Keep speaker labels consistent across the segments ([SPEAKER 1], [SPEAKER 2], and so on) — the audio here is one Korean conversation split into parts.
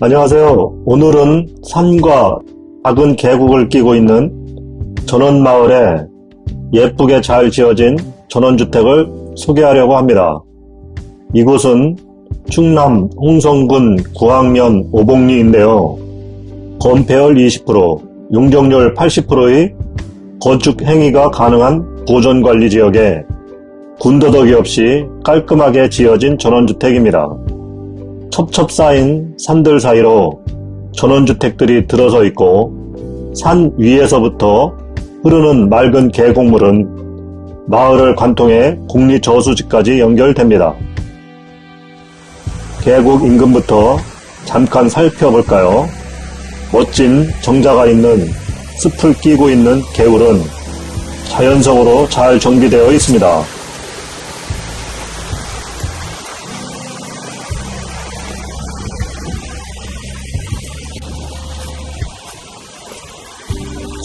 [SPEAKER 1] 안녕하세요. 오늘은 산과 작은 계곡을 끼고 있는 전원마을에 예쁘게 잘 지어진 전원주택을 소개하려고 합니다. 이곳은 충남 홍성군 구항면 오봉리인데요. 건폐율 20%, 용적률 80%의 건축 행위가 가능한 보존관리 지역에 군더더기 없이 깔끔하게 지어진 전원주택입니다. 첩첩 쌓인 산들 사이로 전원주택들이 들어서 있고 산 위에서부터 흐르는 맑은 계곡물은 마을을 관통해 국립저수지까지 연결됩니다. 계곡 인근부터 잠깐 살펴볼까요? 멋진 정자가 있는 숲을 끼고 있는 개울은 자연성으로 잘 정비되어 있습니다.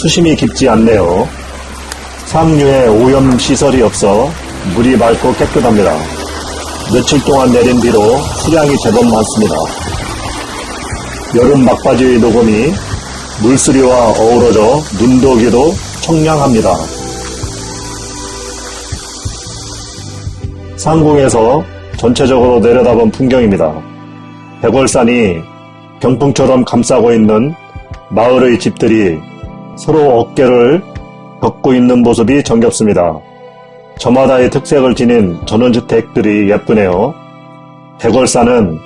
[SPEAKER 1] 수심이 깊지 않네요. 상류에 오염 시설이 없어 물이 맑고 깨끗합니다. 며칠 동안 내린 비로 수량이 제법 많습니다. 여름 막바지의 녹음이 물쓰리와 어우러져 눈도 귀도 청량합니다. 상공에서 전체적으로 내려다본 풍경입니다. 백월산이 병풍처럼 감싸고 있는 마을의 집들이 서로 어깨를 걷고 있는 모습이 정겹습니다. 저마다의 특색을 지닌 전원주택들이 예쁘네요. 백월산은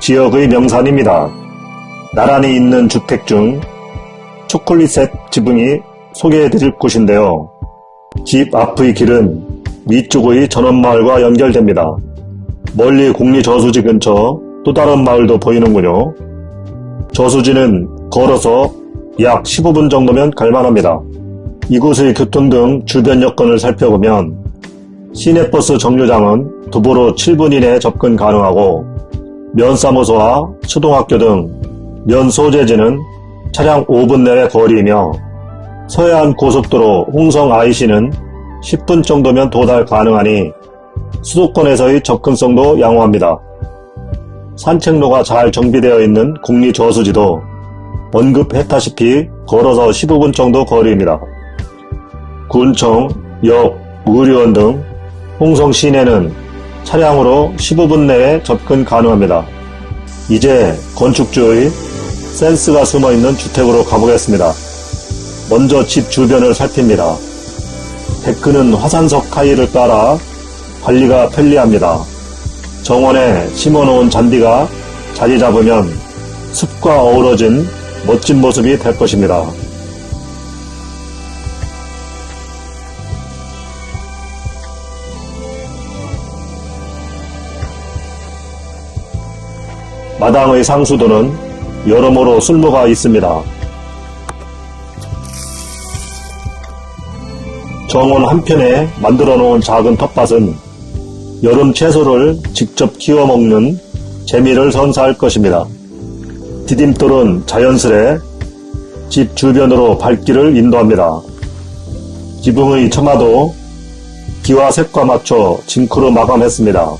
[SPEAKER 1] 지역의 명산입니다. 나란히 있는 주택 중 초콜릿색 지붕이 소개해드릴 곳인데요. 집 앞의 길은 위쪽의 전원마을과 연결됩니다. 멀리 국리저수지 근처 또 다른 마을도 보이는군요. 저수지는 걸어서 약 15분 정도면 갈만합니다. 이곳의 교통 등 주변 여건을 살펴보면 시내버스 정류장은 도보로 7분 이내 접근 가능하고 면사무소와 초등학교 등 면소재지는 차량 5분 내외 거리이며 서해안 고속도로 홍성 IC는 10분 정도면 도달 가능하니 수도권에서의 접근성도 양호합니다. 산책로가 잘 정비되어 있는 국리저수지도 언급했다시피 걸어서 15분 정도 거리입니다. 군청, 역, 의료원 등 홍성 시내는 차량으로 15분 내에 접근 가능합니다. 이제 건축주의 센스가 숨어있는 주택으로 가보겠습니다. 먼저 집 주변을 살핍니다. 데크는 화산석 타일을 깔아 관리가 편리합니다. 정원에 심어놓은 잔디가 자리 잡으면 숲과 어우러진 멋진 모습이 될 것입니다. 마당의 상수도는 여러모로 술모가 있습니다. 정원 한편에 만들어 놓은 작은 텃밭은 여름 채소를 직접 키워 먹는 재미를 선사할 것입니다. 디딤돌은 자연스레 집 주변으로 발길을 인도합니다. 지붕의 처마도 기와 색과 맞춰 징크로 마감했습니다.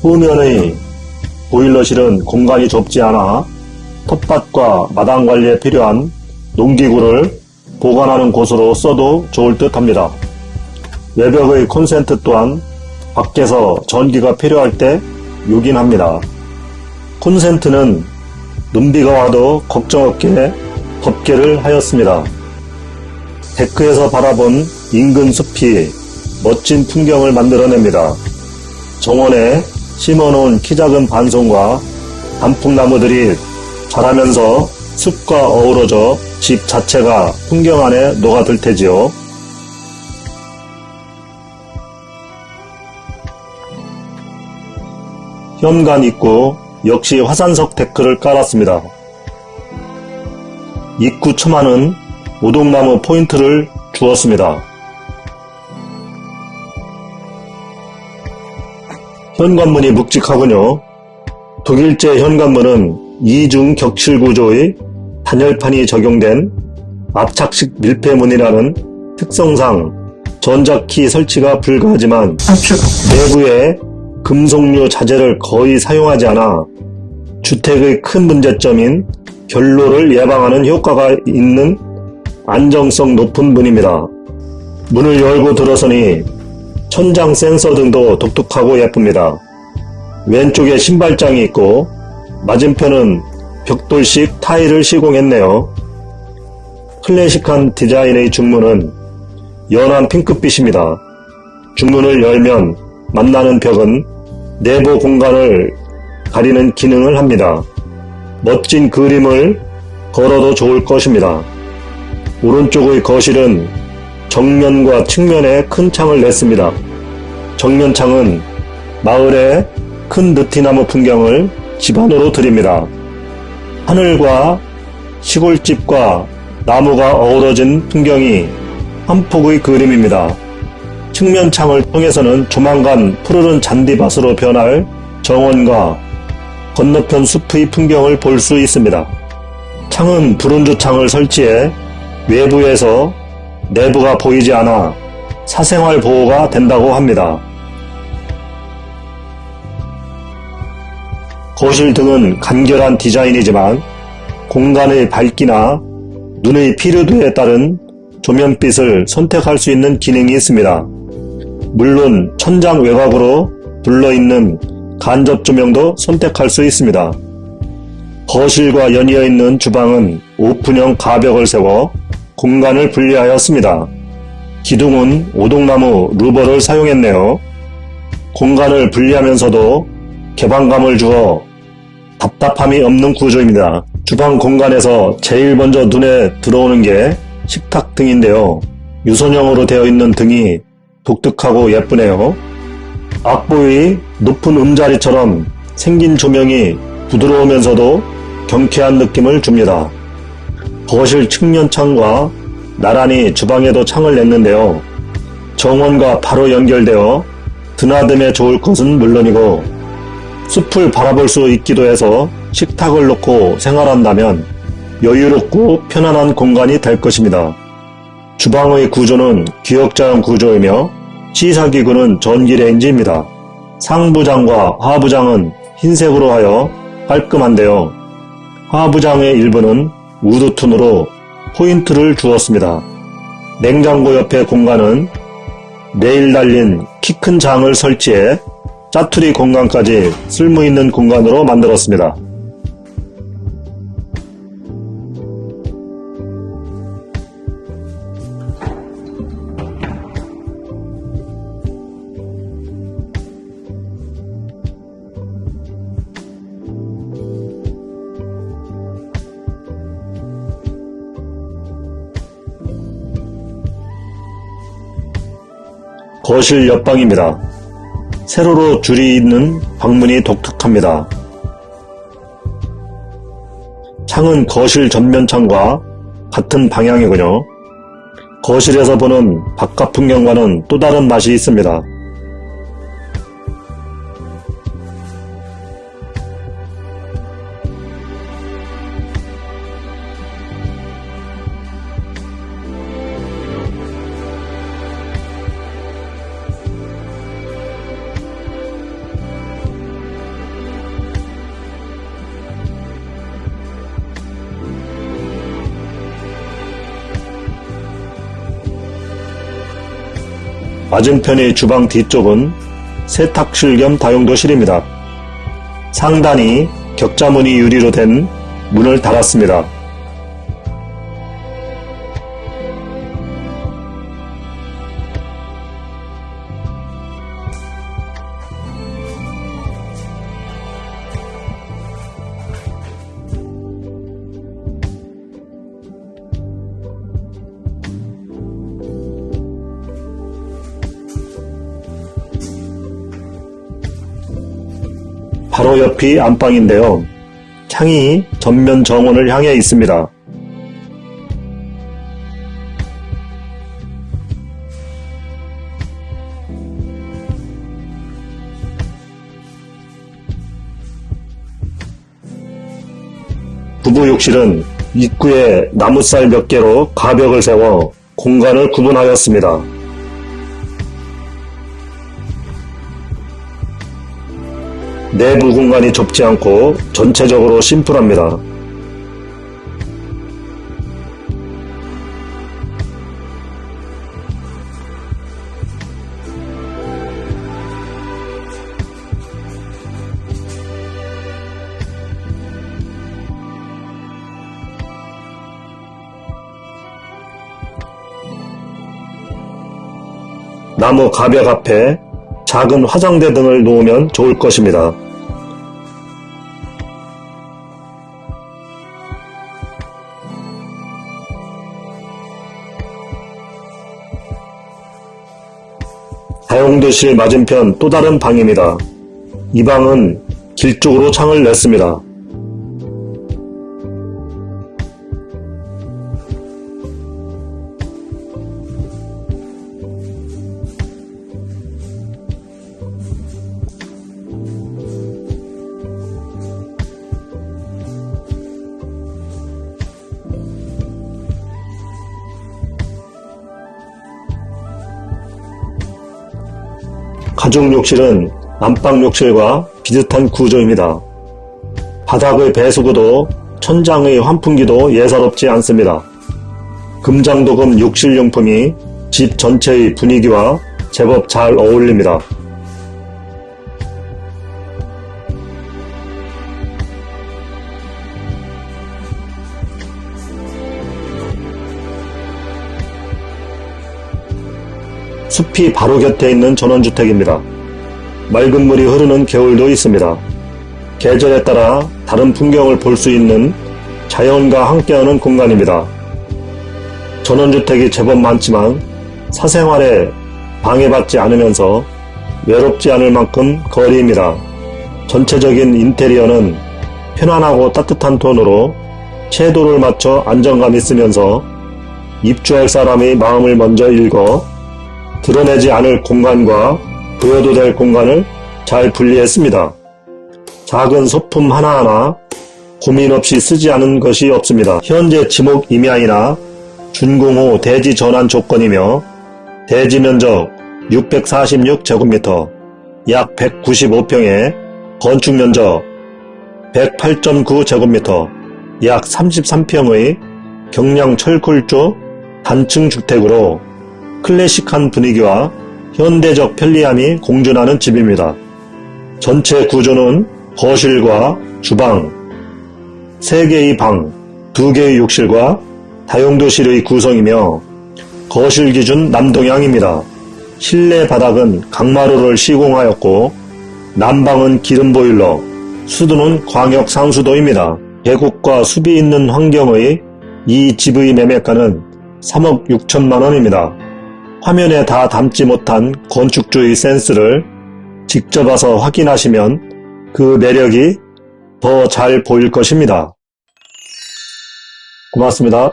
[SPEAKER 1] 후면의 보일러실은 공간이 좁지 않아 텃밭과 마당 관리에 필요한 농기구를 보관하는 곳으로 써도 좋을 듯 합니다. 외벽의 콘센트 또한 밖에서 전기가 필요할 때 요긴합니다. 콘센트는 눈비가 와도 걱정 없게 덮개를 하였습니다. 데크에서 바라본 인근 숲이 멋진 풍경을 만들어냅니다. 정원에 심어놓은 키 작은 반송과 단풍나무들이 자라면서 숲과 어우러져 집 자체가 풍경 안에 녹아들 테지요. 현관 입구 역시 화산석 데크를 깔았습니다. 입구 처마는 오동나무 포인트를 주었습니다. 현관문이 묵직하군요. 독일제 현관문은 이중 격칠 구조의 단열판이 적용된 압착식 밀폐문이라는 특성상 전자키 설치가 불가하지만 내부에 금속류 자재를 거의 사용하지 않아 주택의 큰 문제점인 결로를 예방하는 효과가 있는 안정성 높은 문입니다. 문을 열고 들어서니 천장 센서 등도 독특하고 예쁩니다. 왼쪽에 신발장이 있고 맞은편은 벽돌식 타일을 시공했네요. 클래식한 디자인의 중문은 연한 핑크빛입니다. 중문을 열면 만나는 벽은 내부 공간을 가리는 기능을 합니다. 멋진 그림을 걸어도 좋을 것입니다. 오른쪽의 거실은 정면과 측면에 큰 창을 냈습니다. 정면 창은 마을의 큰 느티나무 풍경을 집안으로 드립니다. 하늘과 시골집과 나무가 어우러진 풍경이 한 폭의 그림입니다. 측면 창을 통해서는 조만간 푸르른 잔디밭으로 변할 정원과 건너편 숲의 풍경을 볼 수 있습니다. 창은 브론즈 창을 설치해 외부에서 내부가 보이지 않아 사생활 보호가 된다고 합니다. 거실 등은 간결한 디자인이지만 공간의 밝기나 눈의 피로도에 따른 조면빛을 선택할 수 있는 기능이 있습니다. 물론 천장 외곽으로 둘러있는 간접 조명도 선택할 수 있습니다. 거실과 연이어 있는 주방은 오픈형 가벽을 세워 공간을 분리하였습니다. 기둥은 오동나무 루버를 사용했네요. 공간을 분리하면서도 개방감을 주어 답답함이 없는 구조입니다. 주방 공간에서 제일 먼저 눈에 들어오는 게 식탁 등인데요. 유선형으로 되어 있는 등이 독특하고 예쁘네요. 악보의 높은 음자리처럼 생긴 조명이 부드러우면서도 경쾌한 느낌을 줍니다. 거실 측면 창과 나란히 주방에도 창을 냈는데요. 정원과 바로 연결되어 드나듦에 좋을 것은 물론이고 숲을 바라볼 수 있기도 해서 식탁을 놓고 생활한다면 여유롭고 편안한 공간이 될 것입니다. 주방의 구조는 기역자형 구조이며 시사기구는 전기레인지입니다. 상부장과 하부장은 흰색으로 하여 깔끔한데요. 하부장의 일부는 우드톤으로 포인트를 주었습니다. 냉장고 옆에 공간은 레일 달린 키 큰 장을 설치해 짜투리 공간까지 쓸모있는 공간으로 만들었습니다. 거실 옆방입니다. 세로로 줄이 있는 방문이 독특합니다. 창은 거실 전면 창과 같은 방향이군요. 거실에서 보는 바깥 풍경과는 또 다른 맛이 있습니다. 맞은편의 주방 뒤쪽은 세탁실 겸 다용도실입니다. 상단이 격자무늬 유리로 된 문을 달았습니다. 바로 옆이 안방인데요. 창이 전면 정원을 향해 있습니다. 부부 욕실은 입구에 나무살 몇 개로 가벽을 세워 공간을 구분하였습니다. 내부 공간이 좁지 않고 전체적으로 심플합니다. 나무 가벽 앞에 작은 화장대 등을 놓으면 좋을 것입니다. 다용도실 맞은편 또 다른 방입니다. 이 방은 길 쪽으로 창을 냈습니다. 가족 욕실은 안방 욕실과 비슷한 구조입니다. 바닥의 배수구도 천장의 환풍기도 예사롭지 않습니다. 금장도금 욕실용품이 집 전체의 분위기와 제법 잘 어울립니다. 숲이 바로 곁에 있는 전원주택입니다. 맑은 물이 흐르는 겨울도 있습니다. 계절에 따라 다른 풍경을 볼 수 있는 자연과 함께하는 공간입니다. 전원주택이 제법 많지만 사생활에 방해받지 않으면서 외롭지 않을 만큼 거리입니다. 전체적인 인테리어는 편안하고 따뜻한 톤으로 채도를 맞춰 안정감 있으면서 입주할 사람의 마음을 먼저 읽어 드러내지 않을 공간과 보여도 될 공간을 잘 분리했습니다. 작은 소품 하나하나 고민 없이 쓰지 않은 것이 없습니다. 현재 지목 임야이나 준공 후 대지 전환 조건이며 대지 면적 646제곱미터 약 195평에 건축 면적 108.9제곱미터 약 33평의 경량 철골조 단층 주택으로 클래식한 분위기와 현대적 편리함이 공존하는 집입니다. 전체 구조는 거실과 주방, 3개의 방, 2개의 욕실과 다용도실의 구성이며 거실 기준 남동향입니다. 실내 바닥은 강마루를 시공하였고 난방은 기름 보일러, 수도는 광역 상수도입니다. 계곡과 숲이 있는 환경의 이 집의 매매가는 3억 6천만 원입니다. 화면에 다 담지 못한 건축주의 센스를 직접 와서 확인하시면 그 매력이 더 잘 보일 것입니다. 고맙습니다.